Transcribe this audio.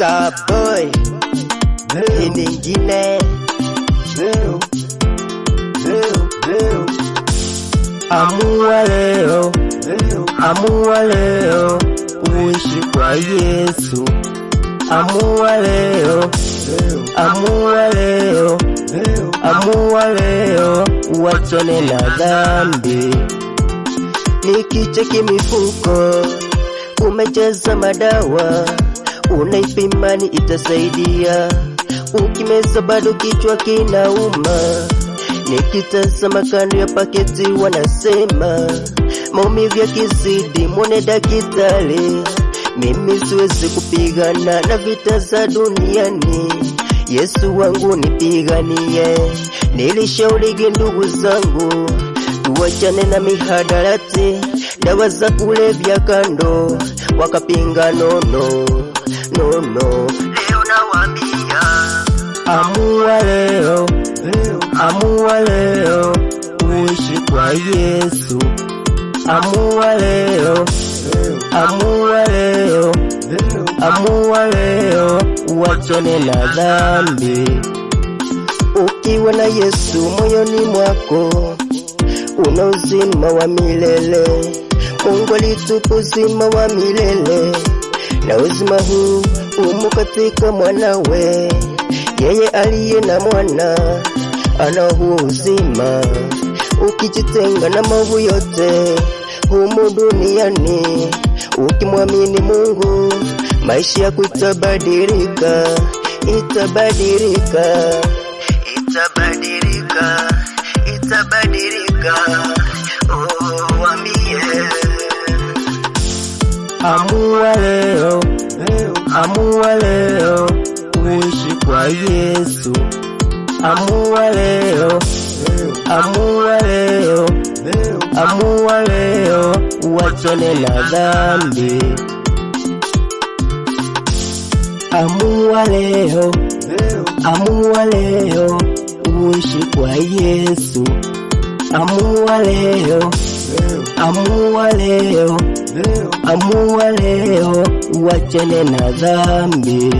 Starboy ni nyingine amua leo, amua leo uishi kwa Yesu, amua leo, amua leo, amua leo uachane na dhambi. Nikicheki mifuko umejaza madawa, unaipimani itasaidia, ukimeza bado kichwa kinauma. Nikitazama kando ya paketi wanasema maumivu yakizidi, mwone dakitali Mimi siwezi kupigana na vita za duniani, Yesu wangu nipiganie. Nilishaurigi ndugu zangu tuwachane na mihadarati, dawa za kulevya kando, wakapinga nono nono. Leo nawaambia amua leo, amua leo uishi kwa Yesu, amua leo, amua leo, amua leo uachane na dhambi. Ukiwa na Yesu moyoni mwako una uzima wa milele. Mungu alitupa uzima wa milele, na uzima huu umo katika mwanawe. Yeye aliye na mwana ana huo uzima. Ukijitenga na maovu yote humu duniani, ukimwamini Mungu, maisha yako itabadilika, itabadilika, itabadilika, itabadilika. Amua leo, amua leo uishi kwa Yesu, amua leo, amua leo, amua leo uachane na dhambi, amua leo, amua leo uishi kwa Yesu, amua leo, amua leo, amua leo. Uachane na dhambi.